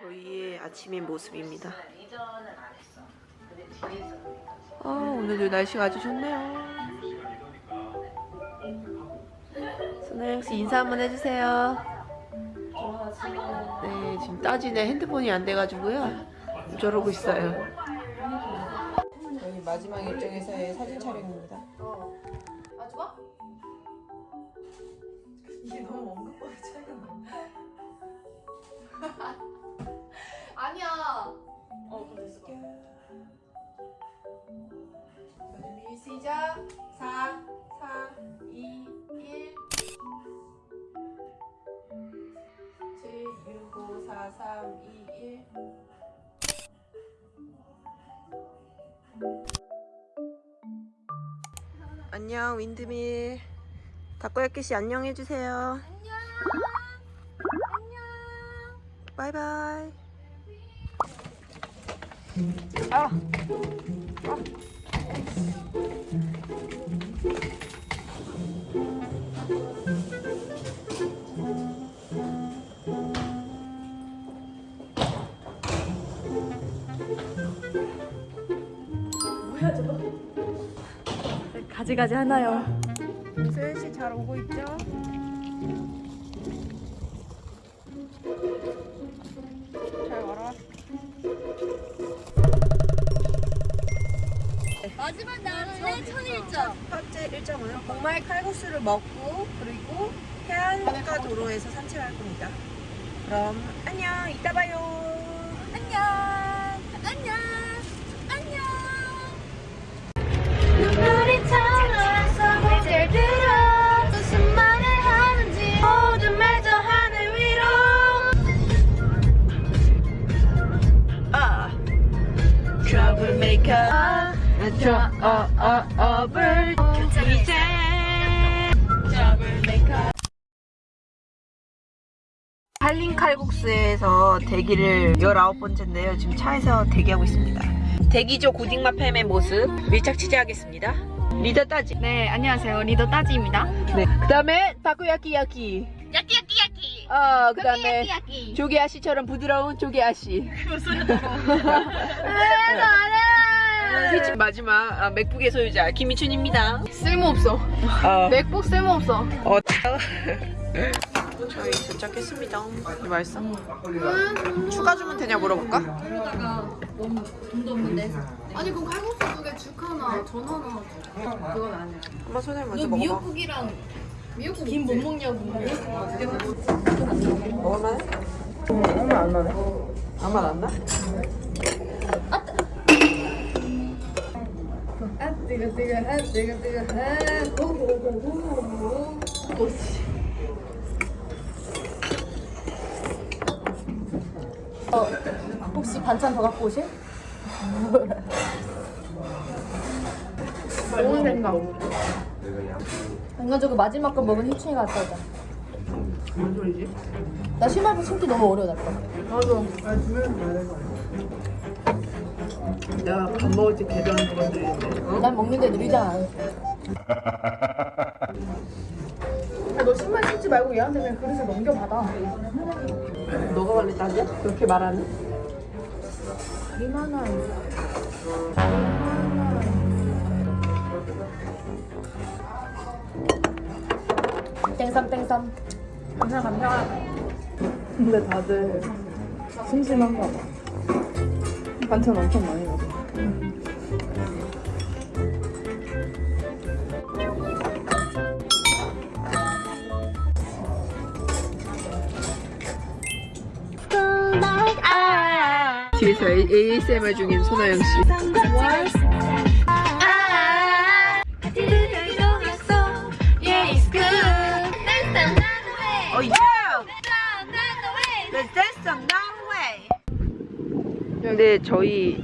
저희의 아침의 모습입니다. 아, 오늘도 날씨가 아주 좋네요. 선아영 씨 인사 한번 해주세요. 네, 지금 따지네 핸드폰이 안 돼가지고요. 저러고 있어요. 저희 마지막 일정에서의 사진 촬영입니다. 아 좋아? 이게 너무 언급하기 차이가 나. 아니야. 어 그럼 됐어. 준비 시작. 4, 4, 2, 1. 7, 6, 5, 4, 3, 2, 1. 안녕 윈드밀. 다코야끼 씨 안녕 해주세요. 안녕. 안녕. 바이바이. 가지가지 하나요. 마지막 날은 첫 일정. 첫째 일정은 복말 칼국수를 먹고 그리고 해안가 도로에서 산책할 겁니다. 그럼 안녕 이따 봐요. 안녕. 안녕. Trouble, 이제. 할린 칼국수에서 대기를 19번째인데요. 지금 차에서 대기하고 있습니다. 대기조 고딩마 팸의 모습 밀착 취재하겠습니다. 리더 따지. 네, 안녕하세요. 리더 따지입니다. 네. 그 다음에 타코야키 야키. 야끼 야끼 야끼. 어, 그 다음에 야끼 야끼. 조개 아씨처럼 부드러운 조개 아씨. 셋 째 마지막 아, 맥북의 소유자 김미춘입니다. 쓸모없어. 어, 맥북 쓸모없어. 어. 저희 도착했습니다. 이 맛있어? 추가 주문 되냐 물어볼까? 그러다가 너무 돈도 없는데. 아니 그럼 칼국수 두 개 죽 하나, 전 하나. 그건 아니야. 한번 손을 먼저 너 먹어봐. 미역국이랑 미역국 김 못 먹냐고. 먹을만해? 아무 말안 나네. 아무 말안 나? 뜨거 뜨거 아 뜨거 뜨거 아 오오오오오 오씨. 어 혹시 반찬 더 갖고 오실? 좋은 생각. 인간적으로 마지막 거 먹은 희춘이가 갔다 오자. 뭔 소리지? 나 신발부 신기 너무 어려워 나 거. 내가 밥 먹을 때 개변 건드리는데. 어? 난 먹는데 느리잖아. 너 신발 신지 말고 얘한테 그냥 그릇을 넘겨받아. 너가 원래 따지? 그렇게 말하는? 이만한. 땡삼 땡삼. 감사 감사. 근데 다들 심심한가 봐. 반찬 엄청 많이 먹어. 뒤에서 ASMR 중인 소나영 씨. 네, 저희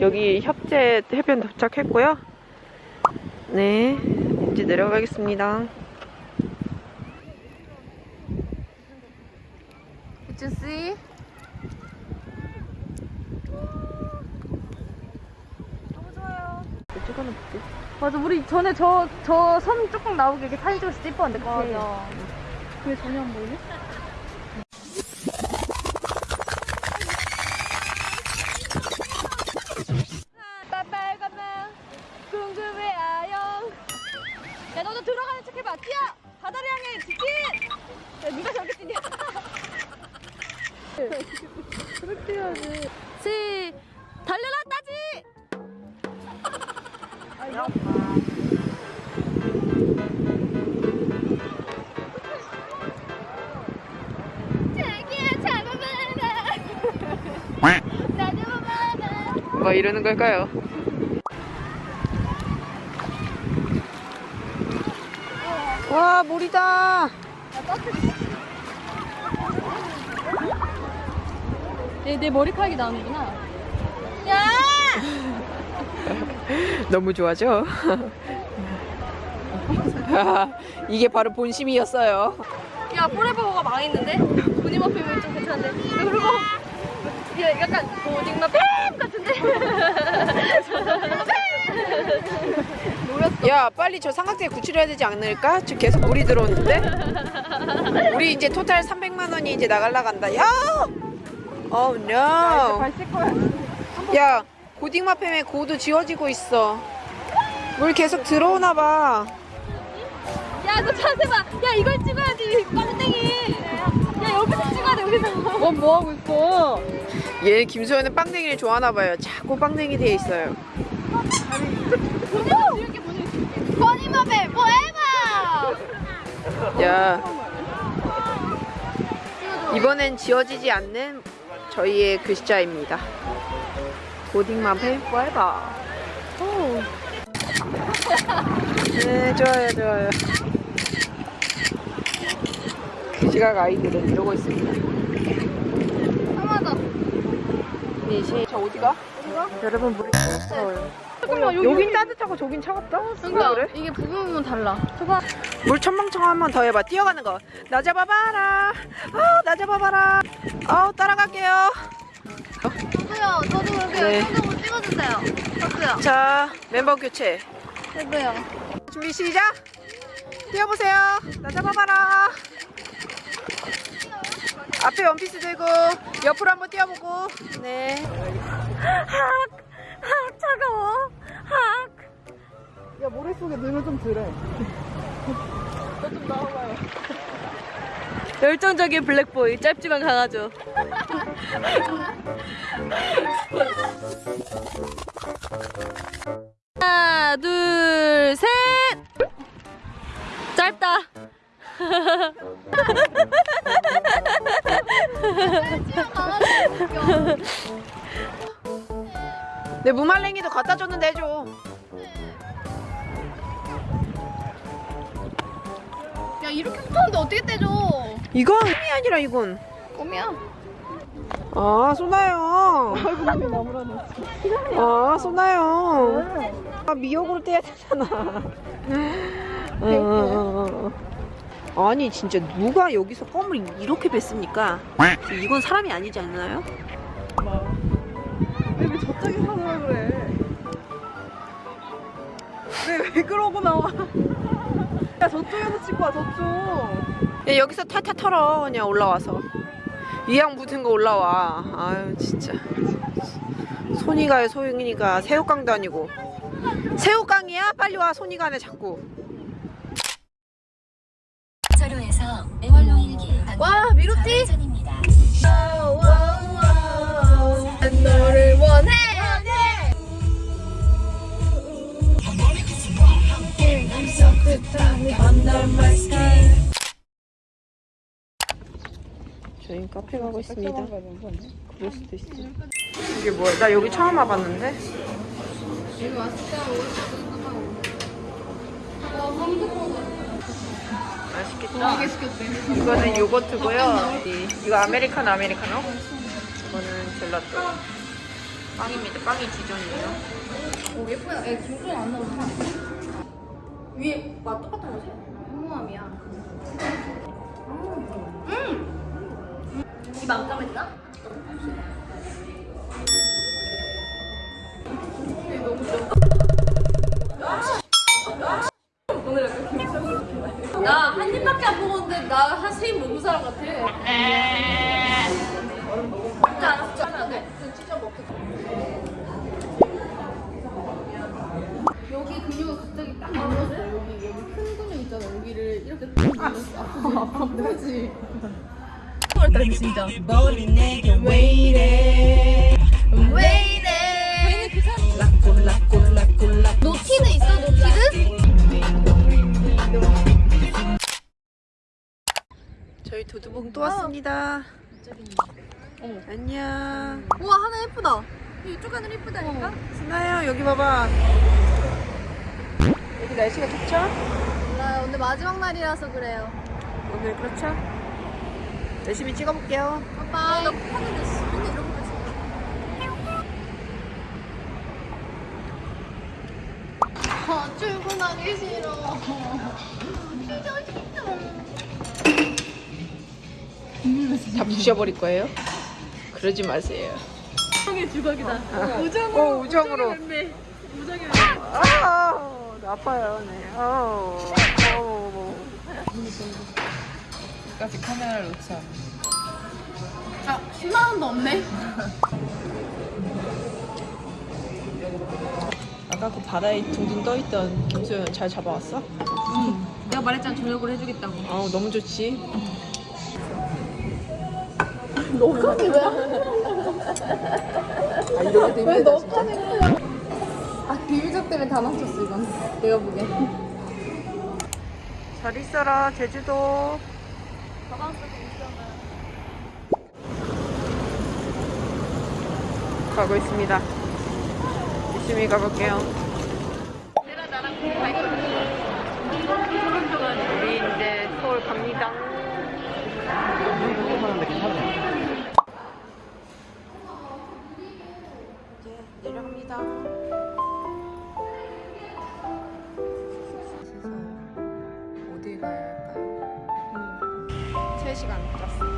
여기 협재 해변 도착했고요. 네, 이제 내려가겠습니다. 희준 씨. 찍어는 볼게. 맞아, 우리 전에 저, 저 섬 조금 나오게 이렇게 사진 찍어서 예뻤는데, 그치? 맞아. 그게 전혀 안 보이네? 뭐 이러는 걸까요? 와 물이다. 내, 내 머리카락이 나오는구나. 너무 좋아져. 이게 바로 본심이었어요. 야 포레버거가 망했는데? 본인 앞이면 좀 괜찮은데. 그리 고 야, 약간 고딩마 뱀 같은데? 야 빨리 저 삼각대 구출해야 되지 않을까? 지금 계속 물이 들어오는데? 우리 이제 토탈 300만 원이 이제 나갈라 간다. 야! Oh no. 야 고딩마팸의 고도 지워지고 있어. 물 계속 들어오나 봐. 야, 너 자세 봐. 야, 이걸 찍어야지. 빵땡이. 찍어야 돼, 여기서. 넌 뭐 하고 있어? 얘 김소연은 빵댕이를 좋아하나 봐요. 자꾸 빵댕이 돼 있어요. 버니마벨 포에버 야 이번엔 지워지지 않는 저희의 글자입니다. 고딩맘팸 포에버. 네 좋아요 좋아요. 그 시각 아이들은 이러고 있습니다. 하나다. 네, 저 어디가? 여러분 물이 뜨거워요. 잠깐만, 여기. 여긴 따뜻하고 저긴 차갑다? 그러니까 그래? 이게 부분은 달라. 저봐. 물 첨벙첨 한번 더 해봐. 뛰어가는 거. 나 잡아봐라. 아, 나 잡아봐라. 아우 따라갈게요. 저도요 저도 그렇게 네. 영상으로 찍어주세요 저도요 자, 멤버 교체. 저도요 준비 시작. 뛰어보세요. 나 잡아봐라. 앞에 원피스 들고 옆으로 한번 뛰어보고. 네. 차가워. 학. 야 머릿속에 넣으면 좀 덜해 열정적인 블랙보이. 짧지만 강하죠. 하나, 둘, 셋. 짧다. 내 무말랭이도 갖다 줬는데 해줘. 야 이렇게 붙었는데 어떻게 떼줘 이건 이 아니라 이건. 껌이야 아, 쏘나요. 아, 쏘나요. 아, 미역으로 떼야 되잖아. 어, 아니, 진짜 누가 여기서 껌을 이렇게 뱉습니까? 이건 사람이 아니지 않나요? 왜 저쪽에 서서 그래 왜, 왜 그러고 나와 야 저쪽에서 찍고 와 저쪽 야, 여기서 탈탈 털어, 그냥 올라와서. 이양 묻은 거 올라와. 아유, 진짜. 손이 가요, 소영이니까. 새우깡도 아니고. 새우깡이야? 빨리 와, 손이 가네, 자꾸. 와. 너를 원해 저희 카페 가고 있습니다. 그럴 수도 있어. 이게 뭐야? 나 여기 처음 와봤는데? 이거는 요거트고요. 이- 이거 아메리카노 아메리카노. 이거는 젤라또. 빵입니다. 빵이 지존이에요. 오 예쁘다 야 김소연 안 나오잖아 위에 맛 똑같은 거지? 홍모함이야 이 만감했나? 나 한 입밖에 안 먹었는데 나 한 세 입 먹는 사람 같아. 진짜 안 진짜 안 돼. 찢어 먹겠다. 여기 근육을 갑자기 딱 눌렀어. 여기 여기 큰 근육 있잖아. 여기를 이렇게 딱 눌렀어. 아프지 아프지? 같다. 근데 진짜 노티드 두봉 또 왔습니다. 안녕. 우와 하늘 예쁘다 이쪽 하늘 예쁘다니까? 스나야 여기 봐봐. 여기 날씨가 좋죠? 몰라요 오늘 마지막 날이라서 그래요 오늘 그렇죠? 열심히 찍어볼게요. 빠빠이 나 하는데 씨 맨날 아 출근하기 싫어 다 부셔버릴 거예요? 그러지 마세요. 우정의 주걱이다 오, 우정으로. 아, 나 아파요, 네. 어, 어. 까지 카메라를 놓자. 아 10만 원도 없네 아까 그 바다에 둥둥 떠있던 김소연 잘 잡아왔어? 내가 말했잖아 저녁을 해주겠다고 아우 너무 좋지. 아 이렇게 되면 진짜. 아 비밀적 때문에 다 망쳤어 이건 내가 보기엔 잘 있어라 제주도. 가고 있습니다. 열심히 가볼게요. 우리 이제 서울 갑니다. 이제 내려갑니다. 어디 가야 할까요? 3시간 잤어.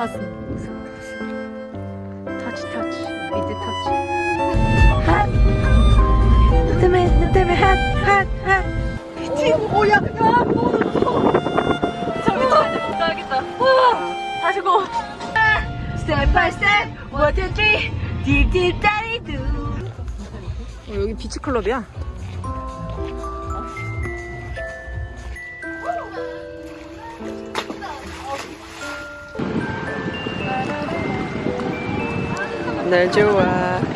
가슴 터치 터치, 미드 터치. 핫! 너 때문에 핫, 핫, 핫. 미치, 오야, 야, 저기 저기 못 가겠다 와 다시 고 스텝 바이 스텝, 원, 투, 쓰리, 딥딥 다리두. 어, 여기 비치클럽이야. 날 좋아한다고.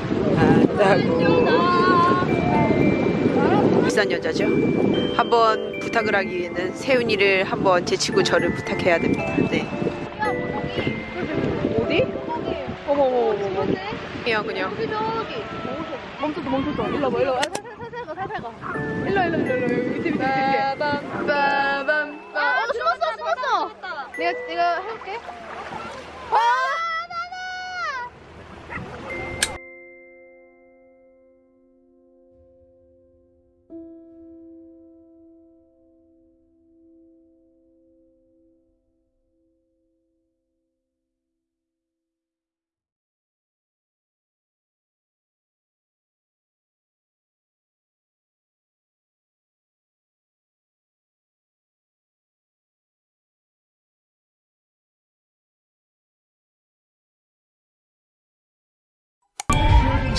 비싼 여자죠? 한번 부탁을 하기 위해는 세훈이를 한번 제치고 저를 부탁해야 됩니다. 네. 어디? 어머 어머 어머 그냥 그냥. 저기 저기 멈췄다 멈췄다 일로 와봐 일로 와. 살살 가 살살 가 일로 와, 일로 와, 일로. 와, 일로 와. 밑에 밑에 밑에 빠밤 아 숨었어 숨었어. 내가 내가 해볼게. 와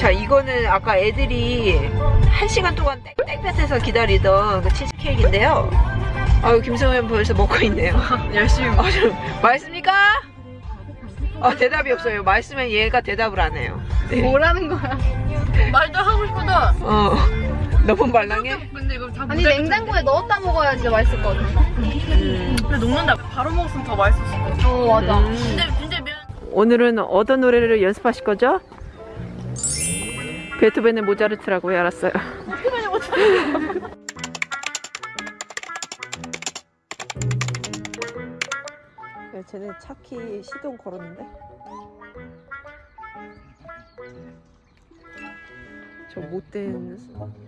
자 이거는 아까 애들이 한 시간 동안 땡땡볕에서 기다리던 그 치즈 케이크인데요 아유 김성현 벌써 먹고 있네요 열심히 먹어 맛있습니까? 아 대답이 없어요 맛있으면 얘가 대답을 안 해요 네. 뭐라는 거야 말도 하고 싶어도 어 너무 말랑해? 근데 이거 다 아니 냉장고에 넣었다 먹어야 진짜 맛있을 것 같아 음. 근데 녹는다 바로 먹었으면 더 맛있었을 것 같아 어 맞아 음. 근데 진짜 면 오늘은 어떤 노래를 연습하실 거죠? 베토벤의 모차르트라고요. 알았어요. 야, 쟤네 차키 시동 걸었는데? 저 못된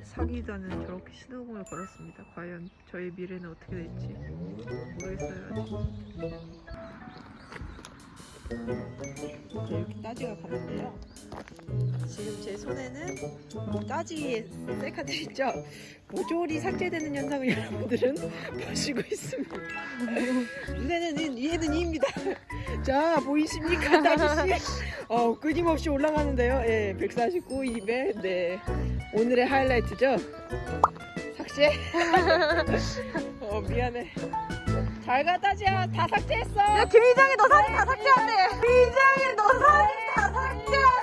사기단은 저렇게 시동을 걸었습니다. 과연 저의 미래는 어떻게 될지 모르겠어요. 아직. 네, 이렇게 따지가 가는데요. 지금 제 손에는 따지의 셀카들 있죠? 모조리 삭제되는 현상을 여러분들은 보시고 있습니다. 눈에는 인, 얘는 이입니다. 자, 보이십니까, 따지씨? 어, 끊임없이 올라가는데요. 예, 149, 200, 네. 오늘의 하이라이트죠? 삭제? 어, 미안해. 잘 가, 따지야. 다 삭제했어. 야, 김희정이 너 사진 다 삭제한대. 김희정이 너 사진 다 삭제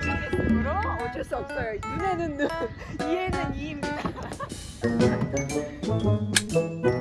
입장에으로 어쩔 수 없어요. 눈에는 눈, 이에는 이입니다.